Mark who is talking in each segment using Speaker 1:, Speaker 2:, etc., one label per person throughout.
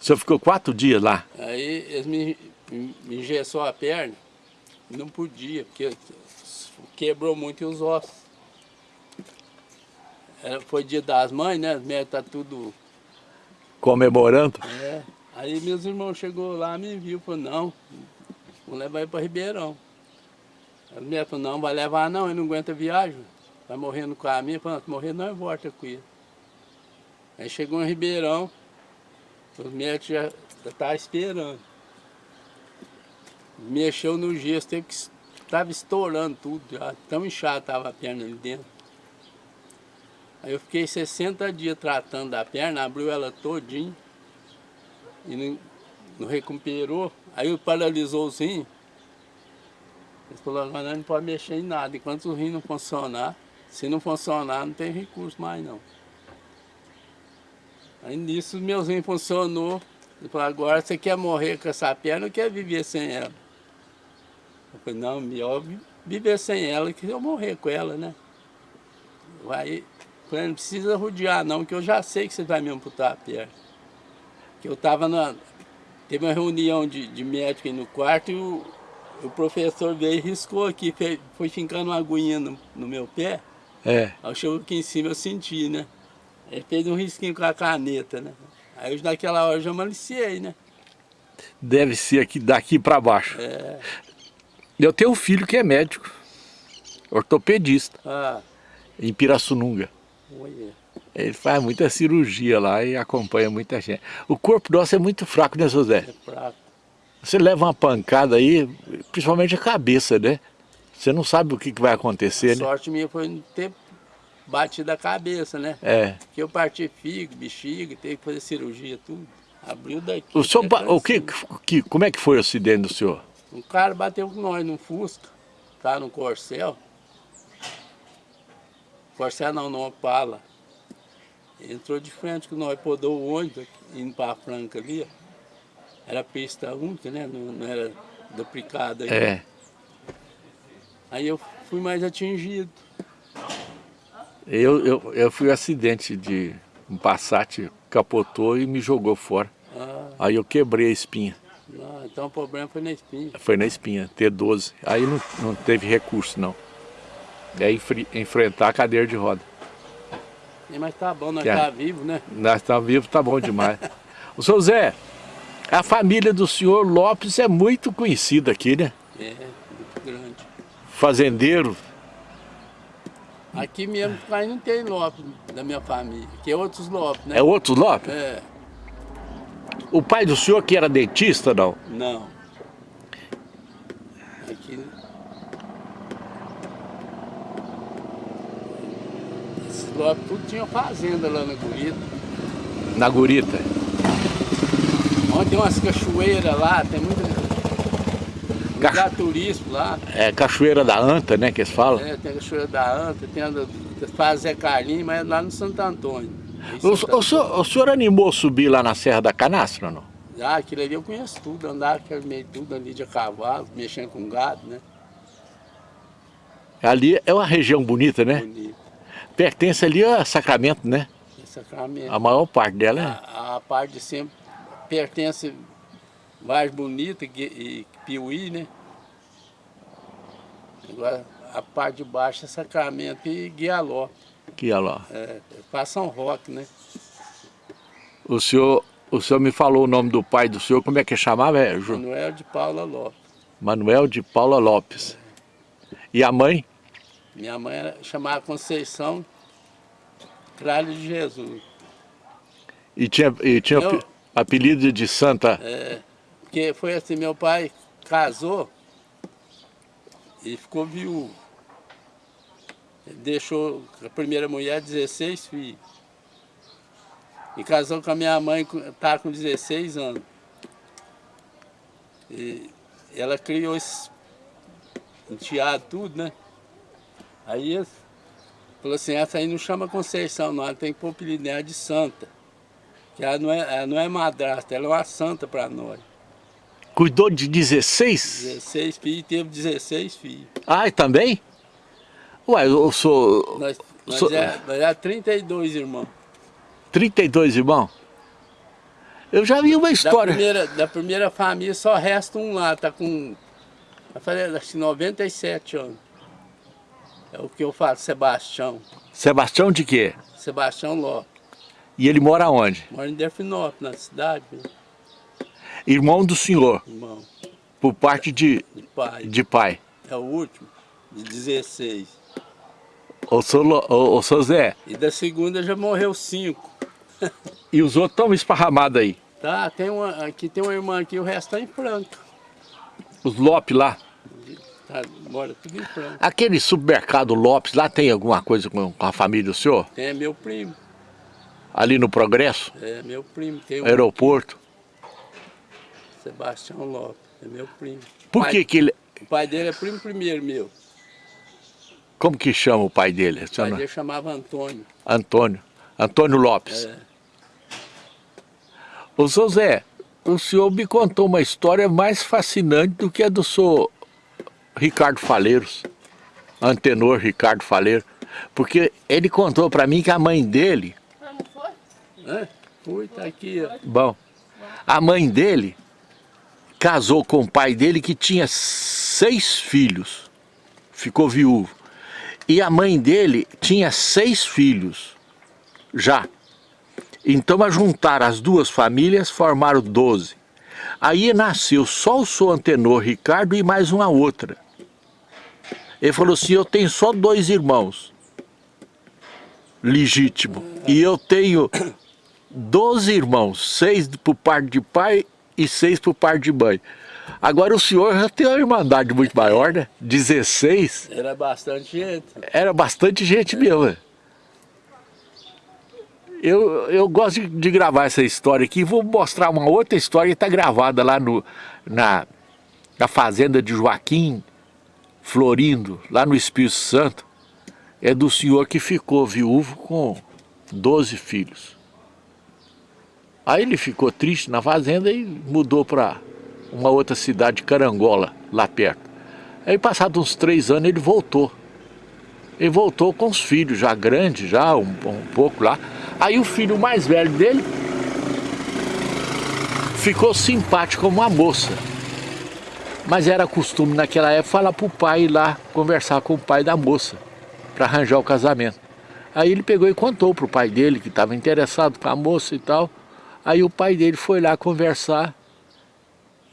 Speaker 1: O senhor ficou quatro dias lá?
Speaker 2: Aí eles me, me engessou a perna, não podia, porque quebrou muito os ossos. Era, foi dia das mães, né? As mulheres tá tudo...
Speaker 1: Comemorando?
Speaker 2: É. Aí meus irmãos chegou lá, me viu, falou, não, vou levar ele para Ribeirão. As mulheres falaram, não, vai levar não, ele não aguenta viagem. Vai morrer no caminho, falou, morrer não, volta com ele. Aí chegou em Ribeirão, os médicos já estavam esperando. Mexeu no gesso, teve que estava estourando tudo, já tão inchado estava a perna ali dentro. Aí eu fiquei 60 dias tratando da perna, abriu ela todinho e não, não recuperou. Aí paralisou os rins. Eles falaram, mas não pode mexer em nada, enquanto o rim não funcionar, se não funcionar não tem recurso mais não. Aí nisso meus rins funcionou. Ele falou, agora você quer morrer com essa perna ou quer viver sem ela? Eu falei, não, melhor viver sem ela que eu morrer com ela, né? Aí, falei, não precisa rodear não, que eu já sei que você vai me amputar a perna. Que eu estava na... Teve uma reunião de, de médico aí no quarto e o, o professor veio e riscou aqui, foi, foi fincando uma aguinha no, no meu pé.
Speaker 1: É.
Speaker 2: Aí chegou aqui em cima, eu senti, né? Ele fez um risquinho com a caneta, né? Aí eu, naquela hora, já maliciei, né?
Speaker 1: Deve ser aqui, daqui para baixo.
Speaker 2: É.
Speaker 1: Eu tenho um filho que é médico, ortopedista,
Speaker 2: Ah,
Speaker 1: em Pirassununga.
Speaker 2: olha.
Speaker 1: Ele faz muita cirurgia lá e acompanha muita gente. O corpo nosso é muito fraco, né, José?
Speaker 2: É fraco.
Speaker 1: Você leva uma pancada aí, principalmente a cabeça, né? Você não sabe o que, vai acontecer, né?
Speaker 2: sorte minha foi não ter batido a cabeça, né?
Speaker 1: É.
Speaker 2: Porque eu parti fígado, bexiga, teve que fazer cirurgia, tudo. Abriu daqui.
Speaker 1: O senhor, o que, que, como é que foi o acidente do senhor?
Speaker 2: Um cara bateu com nós num Fusca, tá no Corcel. Corcel não, no Opala. Entrou de frente com nós, podou o ônibus indo pra Franca ali, ó. Era pista única, né? Não, não era duplicada.
Speaker 1: É.
Speaker 2: Aí eu fui mais atingido.
Speaker 1: Eu, eu, eu fui um acidente de um Passat, capotou e me jogou fora.
Speaker 2: Ah,
Speaker 1: Aí eu quebrei a espinha.
Speaker 2: não, então o problema foi na espinha.
Speaker 1: Foi na espinha, T12. Aí não, não teve recurso, não. É enfre- enfrentar a cadeira de roda.
Speaker 2: É, Mas tá bom, nós
Speaker 1: Que é?
Speaker 2: tá vivo, né?
Speaker 1: Nós estamos vivos, tá bom demais. o seu Zé, a família do senhor Lopes é muito conhecida aqui, né?
Speaker 2: É, muito grande.
Speaker 1: Fazendeiro.
Speaker 2: Aqui mesmo aí não tem Lopes da minha família, que é outros Lopes, né?
Speaker 1: É outro Lopes?
Speaker 2: É,
Speaker 1: O pai do senhor que era dentista, não?
Speaker 2: não. Aqui. Esses Lopes tudo tinha fazenda lá na Gurita.
Speaker 1: Na Gurita.
Speaker 2: Onde tem umas cachoeiras lá, tem muita.
Speaker 1: Cacho-
Speaker 2: Lugar turístico lá.
Speaker 1: É Cachoeira da Anta, né, que eles falam.
Speaker 2: É, tem a cachoeira da Anta, tem a faz Zé Carlinhos, mas é lá no Santo Antônio.
Speaker 1: O,
Speaker 2: Santo
Speaker 1: o senhor, o senhor animou subir lá na Serra da Canastra, não?
Speaker 2: Ah, aquilo ali eu conheço tudo, andar aquele meio tudo ali de cavalo, mexendo com gado, né?
Speaker 1: Ali é uma região bonita, né?
Speaker 2: Bonito.
Speaker 1: Pertence ali a Sacramento, né?
Speaker 2: É Sacramento.
Speaker 1: A maior parte dela é...
Speaker 2: A, a parte de sempre pertence Vaz Bonita e, e Piuí, né? Agora a parte de baixo é Sacramento e Guialó.
Speaker 1: Lá.
Speaker 2: É, passa São Roque, né?
Speaker 1: O senhor, o senhor me falou o nome do pai do senhor, como é que chamava? É, Ju-
Speaker 2: Manuel de Paula Lopes.
Speaker 1: Manuel de Paula Lopes. E a mãe?
Speaker 2: Minha mãe era, chamava Conceição Cralho de Jesus.
Speaker 1: E tinha, e tinha
Speaker 2: Eu-
Speaker 1: ape- apelido de Santa.
Speaker 2: É, porque foi assim, meu pai casou e ficou viúvo. Deixou a primeira mulher 16 filhos. E casou com a minha mãe, tá com 16 anos. E ela criou esse enteado tudo, né? Aí ele falou assim, essa aí não chama Conceição não, ela tem que pôr de Santa. Que ela não é, ela não é madrasta, ela é uma santa para nós.
Speaker 1: Cuidou de 16?
Speaker 2: 16 filhos, teve 16 filhos.
Speaker 1: Ah, e também? Ué, eu sou
Speaker 2: Nós, nós,
Speaker 1: Sou-
Speaker 2: é, nós é 32 irmãos.
Speaker 1: 32 irmãos. Eu já vi uma história.
Speaker 2: Da primeira, da primeira família só resta um lá, tá com, eu falei, acho que 97 anos. É o que eu falo, Sebastião.
Speaker 1: Sebastião de quê?
Speaker 2: Sebastião Lopes.
Speaker 1: E ele mora onde?
Speaker 2: Mora em Delfinópolis, na cidade. Né?
Speaker 1: Irmão do senhor?
Speaker 2: Irmão.
Speaker 1: Por parte de,
Speaker 2: de, pai.
Speaker 1: de pai.
Speaker 2: É o último, de 16.
Speaker 1: Ô, seu, ô, ô, seu Zé.
Speaker 2: E da segunda já morreu cinco.
Speaker 1: e os outros estão esparramados aí?
Speaker 2: Tá, tem uma, aqui tem uma irmã aqui, o resto tá em Franca.
Speaker 1: Os Lopes lá?
Speaker 2: Tá, mora tudo em Franca.
Speaker 1: Aquele supermercado Lopes, lá tem alguma coisa com a família do senhor?
Speaker 2: Tem, é meu primo.
Speaker 1: Ali no Progresso?
Speaker 2: É, meu primo. Tem um
Speaker 1: Aeroporto?
Speaker 2: Sebastião Lopes, é meu primo.
Speaker 1: Por
Speaker 2: pai,
Speaker 1: que que ele...
Speaker 2: O pai dele é primo primeiro meu.
Speaker 1: Como que chama o pai dele?
Speaker 2: O pai dele chamava Antônio.
Speaker 1: Antônio. Antônio Lopes.
Speaker 2: É.
Speaker 1: Ô, seu Zé, o senhor me contou uma história mais fascinante do que a do senhor Ricardo Faleiros, antenor Ricardo Faleiro, porque ele contou para mim que a mãe dele...
Speaker 2: Ah, não foi? É, foi, tá aqui. Ó.
Speaker 1: Bom, a mãe dele casou com o pai dele que tinha seis filhos, ficou viúvo. E a mãe dele tinha seis filhos, já. Então, a juntar as duas famílias, formaram doze. Aí nasceu só o seu antenor Ricardo e mais uma outra. Ele falou assim, eu tenho só dois irmãos, legítimo. E eu tenho doze irmãos, seis por parte de pai e seis por parte de mãe. Agora o senhor já tem uma irmandade muito maior, né? 16.
Speaker 2: Era bastante gente.
Speaker 1: Era bastante gente mesmo. Né? Eu, eu gosto de, de, gravar essa história aqui. Vou mostrar uma outra história que está gravada lá no, na, na fazenda de Joaquim Florindo, lá no Espírito Santo. É do senhor que ficou viúvo com 12 filhos. Aí ele ficou triste na fazenda e mudou para uma outra cidade, Carangola, lá perto. Aí passados uns três anos ele voltou. Ele voltou com os filhos já grandes, já um, um pouco lá. Aí o filho mais velho dele ficou simpático como uma moça. Mas era costume naquela época falar para o pai ir lá conversar com o pai da moça para arranjar o casamento. Aí ele pegou e contou para o pai dele que estava interessado com a moça e tal. Aí o pai dele foi lá conversar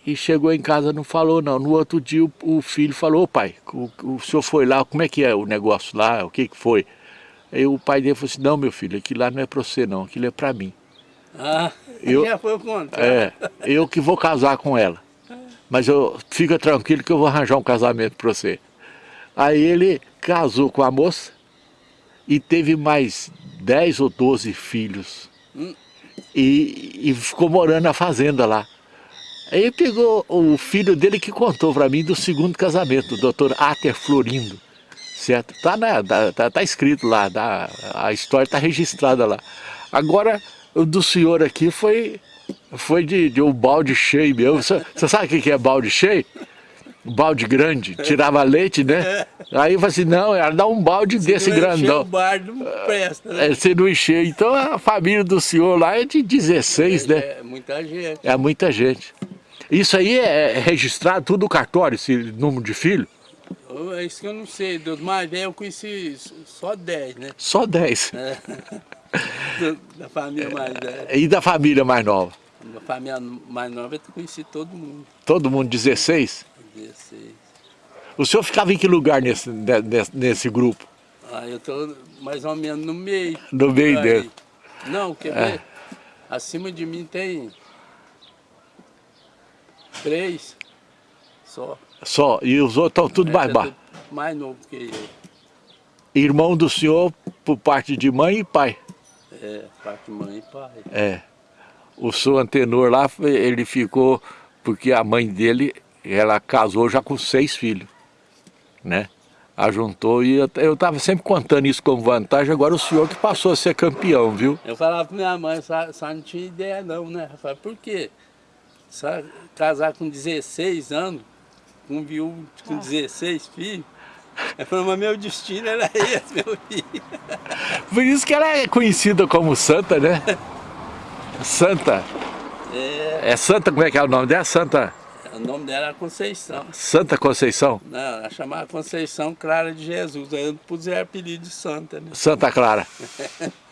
Speaker 1: e chegou em casa não falou não. No outro dia o, o filho falou, ô pai, o, o senhor foi lá, como é que é o negócio lá, o que que foi? Aí o pai dele falou assim, não meu filho, aquilo lá não é para você não, aquilo é para mim.
Speaker 2: Ah, eu, já foi o contrário.
Speaker 1: É, eu que vou casar com ela. Mas eu, fica tranquilo que eu vou arranjar um casamento para você. Aí ele casou com a moça e teve mais 10 ou 12 filhos. Hum. E, e ficou morando na fazenda lá. Aí pegou o filho dele que contou para mim do segundo casamento, o doutor Ater Florindo certo? Tá, na, tá, tá escrito lá, tá, a história está registrada lá. Agora, o do senhor aqui foi, foi de, de um balde cheio mesmo. Você, você sabe o que é balde cheio? Balde grande, tirava leite, né? Aí eu falei assim, não, era dar um balde se desse não grandão.
Speaker 2: o bar não presta, né?
Speaker 1: É, se não encher. Então a família do senhor lá é de 16, é, né?
Speaker 2: É muita gente.
Speaker 1: É muita gente. Isso aí é registrado tudo no cartório, esse número de filho?
Speaker 2: É isso que eu não sei. Dos mais velhos eu conheci só 10, né?
Speaker 1: Só 10?
Speaker 2: É. da família mais velha.
Speaker 1: E da família mais nova?
Speaker 2: Da família mais nova eu conheci todo mundo.
Speaker 1: Todo mundo, 16?
Speaker 2: 16.
Speaker 1: O senhor ficava em que lugar nesse, nesse, nesse grupo?
Speaker 2: Ah, eu estou mais ou menos no meio.
Speaker 1: No meio dele?
Speaker 2: Não, quer é. ver? Acima de mim tem três só.
Speaker 1: Só? E os outros estão tudo mais baixo?
Speaker 2: Mais novo que eu.
Speaker 1: Irmão do senhor por parte de mãe e pai?
Speaker 2: É, parte de mãe e pai.
Speaker 1: É. O seu antenor lá, ele ficou, porque a mãe dele, ela casou já com seis filhos, né? Ajuntou e eu estava sempre contando isso como vantagem, agora o senhor que passou a ser campeão, viu?
Speaker 2: Eu falava para minha mãe, só, não tinha ideia não, né? Eu falava, por quê? Só casar com 16 anos, um viúvo com ah. 16 filhos. Ela falou, mas meu destino era esse, meu filho.
Speaker 1: Por isso que ela é conhecida como santa, né? Santa.
Speaker 2: É,
Speaker 1: É Santa, como é que é o nome dela? Santa,
Speaker 2: o nome dela era Conceição.
Speaker 1: Santa Conceição?
Speaker 2: Não, ela chamava Conceição Clara de Jesus. Aí eu puseram apelido de Santa, né?
Speaker 1: Santa Clara.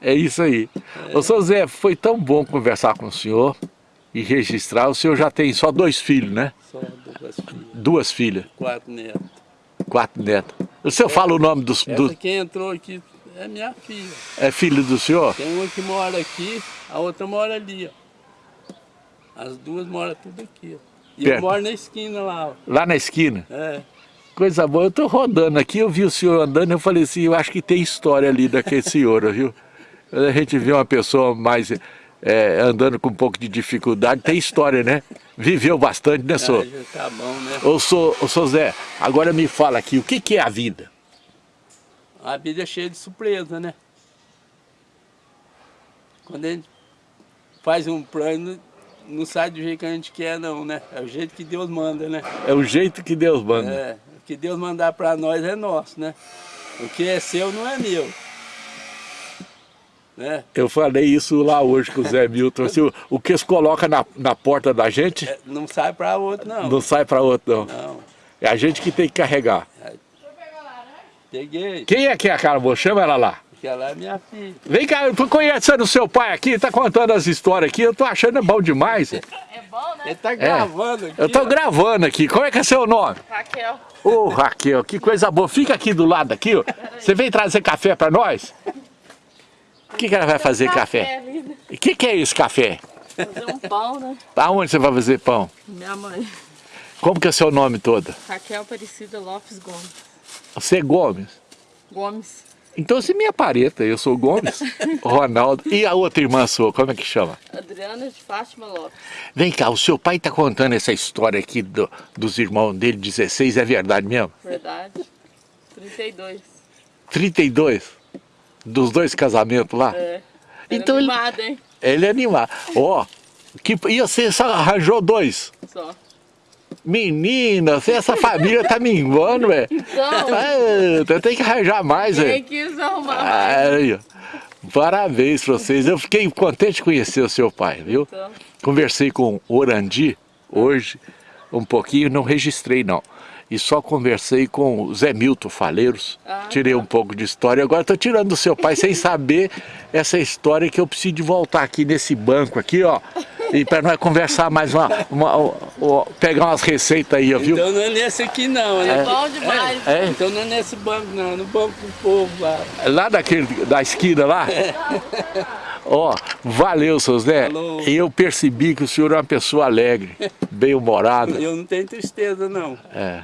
Speaker 1: É isso aí. Ô, seu Zé, foi tão bom conversar com o senhor e registrar. O senhor já tem só dois filhos, né?
Speaker 2: Só duas filhas,
Speaker 1: Duas filhas,
Speaker 2: quatro netos.
Speaker 1: quatro netas. O senhor fala o nome dos...
Speaker 2: Essa
Speaker 1: dos
Speaker 2: que entrou aqui é minha filha.
Speaker 1: é filho do senhor?
Speaker 2: Tem uma que mora aqui, a outra mora ali, ó. As duas moram tudo aqui, ó. E
Speaker 1: Perto.
Speaker 2: eu moro na esquina lá, ó.
Speaker 1: Lá na esquina.
Speaker 2: É.
Speaker 1: Coisa boa. Eu tô rodando aqui, eu vi o senhor andando, eu falei assim, eu acho que tem história ali daquele senhor, viu? Quando a gente vê uma pessoa mais é, andando com um pouco de dificuldade, tem história, né? Viveu bastante, né, senhor?
Speaker 2: Aí já tá bom, né?
Speaker 1: Ô, sou, ô, sou Zé, agora me fala aqui, o que, que é a vida?
Speaker 2: A vida é cheia de surpresa, né? Quando a gente faz um plano, não sai do jeito que a gente quer, não, né? É o jeito que Deus manda, né?
Speaker 1: É o jeito que Deus manda.
Speaker 2: É, o que Deus mandar para nós é nosso, né? O que é seu não é meu. Né?
Speaker 1: Eu falei isso lá hoje com o Zé Milton. assim, o, que se coloca na, na porta da gente
Speaker 2: É, não sai para outro, não.
Speaker 1: não sai para outro, não.
Speaker 2: Não.
Speaker 1: É a gente que tem que carregar.
Speaker 2: Peguei.
Speaker 1: Quem é que é aquela moça? Chama ela lá.
Speaker 2: Aquela é minha filha.
Speaker 1: Vem cá, eu tô conhecendo o seu pai aqui, tá contando as histórias aqui, eu tô achando bom demais.
Speaker 3: É bom, né?
Speaker 2: Ele tá gravando aqui.
Speaker 1: Eu tô
Speaker 2: ó.
Speaker 1: gravando aqui, como é que é seu nome?
Speaker 3: Raquel.
Speaker 1: Ô Raquel, que coisa boa, fica aqui do lado aqui, ó. Você vem trazer café pra nós? O que, que ela vai fazer café? O que, que é esse café?
Speaker 3: Fazer um pão, né?
Speaker 1: Aonde você vai fazer pão?
Speaker 3: Minha mãe.
Speaker 1: Como que é seu nome todo?
Speaker 3: Raquel Aparecida Lopes Gomes.
Speaker 1: Você é Gomes?
Speaker 3: Gomes.
Speaker 1: Então você me aparenta, eu sou Gomes, Ronaldo. E a outra irmã sua, como é que chama?
Speaker 3: Adriana de Fátima Lopes.
Speaker 1: Vem cá, o seu pai tá contando essa história aqui do- dos irmãos dele, 16, é verdade mesmo?
Speaker 3: Verdade. 32.
Speaker 1: 32? Dos dois casamentos lá?
Speaker 3: É.
Speaker 1: Então
Speaker 3: Era
Speaker 1: ele-
Speaker 3: hein?
Speaker 1: Ele é animado. Ó, que, e você só arranjou dois?
Speaker 3: Só.
Speaker 1: Menina, essa família tá minguando, velho.
Speaker 3: Então,
Speaker 1: Ah, tem que arranjar mais, velho.
Speaker 3: quis arrumar mais?
Speaker 1: Aí, ó. Parabéns pra vocês. Eu fiquei contente de conhecer o seu pai, viu?
Speaker 3: Então,
Speaker 1: Conversei com o Orandi hoje, um pouquinho, não registrei não. E só conversei com o Zé Milton Faleiros,
Speaker 3: Ah,
Speaker 1: tirei um pouco de história. Agora estou tirando do seu pai sem saber essa história que eu preciso de voltar aqui nesse banco aqui, ó. E para nós conversar mais uma, uma- ó, pegar umas receitas aí, ó, viu?
Speaker 2: Então não é nesse aqui não, né?
Speaker 3: é bom demais.
Speaker 1: É,
Speaker 2: Então não é nesse banco não, no banco do povo lá.
Speaker 1: lá daquele, da esquina lá. Ó, valeu, seu Zé.
Speaker 2: Falou.
Speaker 1: E eu percebi que o senhor é uma pessoa alegre, bem-humorada.
Speaker 2: Eu não tenho tristeza não.
Speaker 1: É,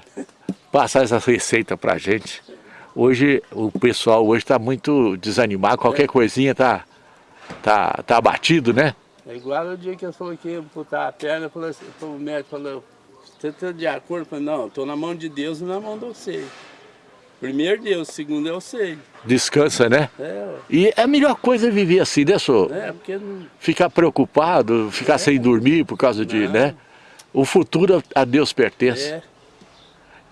Speaker 1: passar essa receita pra gente. Hoje, o pessoal hoje está muito desanimado, qualquer coisinha tá, tá, tá abatido, né?
Speaker 2: É igual o dia que eu falei que ia amputar a perna, assim, o médico falou, você está de acordo? Eu falei, não, estou na mão de Deus e na mão do sei. Primeiro Deus, segundo eu sei.
Speaker 1: Descansa, né?
Speaker 2: É.
Speaker 1: E é a melhor coisa é viver assim, né, senhor?
Speaker 2: é porque não,
Speaker 1: Ficar preocupado, ficar sem dormir por causa de,
Speaker 2: Não.
Speaker 1: né? O futuro a Deus pertence.
Speaker 2: é.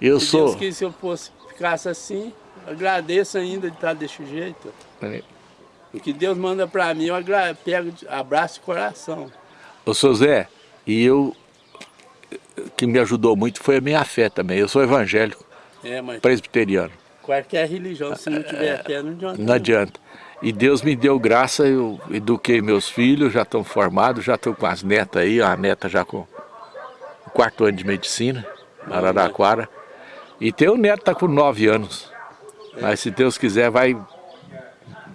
Speaker 1: Eu
Speaker 2: Se
Speaker 1: sou...
Speaker 2: Deus quis se eu fosse, ficasse assim, agradeço ainda de estar desse jeito. O que Deus manda para mim, eu pego, abraço de coração.
Speaker 1: Ô, seu Zé, e eu... O que me ajudou muito foi a minha fé também. Eu sou evangélico,
Speaker 2: É, mas
Speaker 1: presbiteriano.
Speaker 2: qualquer religião, se não tiver fé, não adianta.
Speaker 1: Não adianta. E Deus me deu graça, eu eduquei meus filhos, já estão formados, já estou com as netas aí, a neta já com o quarto ano de medicina, Araraquara. E tem um neto está com nove anos. Mas se Deus quiser, vai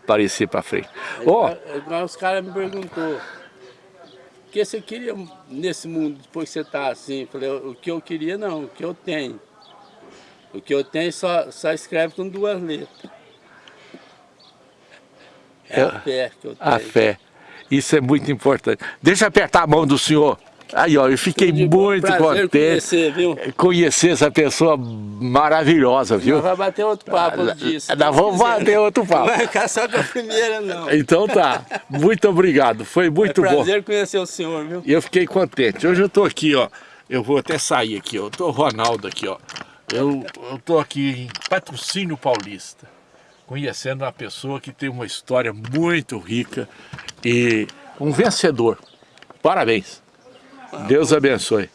Speaker 1: aparecer para frente. Ó,
Speaker 2: igual os caras me perguntou, o que você queria nesse mundo depois que você está assim? Eu falei, o que eu queria não, o que eu tenho. O que eu tenho só, só escreve com duas letras. É a
Speaker 1: É-
Speaker 2: fé que eu tenho.
Speaker 1: a fé. Isso é muito importante. Deixa eu apertar a mão do senhor. Aí, ó, eu fiquei
Speaker 2: bom,
Speaker 1: muito
Speaker 2: prazer
Speaker 1: contente
Speaker 2: conhecer, viu?
Speaker 1: conhecer essa pessoa maravilhosa, viu?
Speaker 2: Nós vamos bater outro papo disso.
Speaker 1: Nós vamos bater outro papo.
Speaker 2: Não vai ficar só com a primeira, não.
Speaker 1: Então tá. Muito obrigado. Foi muito
Speaker 2: é
Speaker 1: bom.
Speaker 2: prazer conhecer o senhor, viu?
Speaker 1: E eu fiquei contente. Hoje eu tô aqui, ó. Eu vou até sair aqui, ó. Eu tô Ronaldo aqui, ó. Eu, eu tô aqui em Patrocínio Paulista, conhecendo uma pessoa que tem uma história muito rica e um vencedor. Parabéns. Deus abençoe.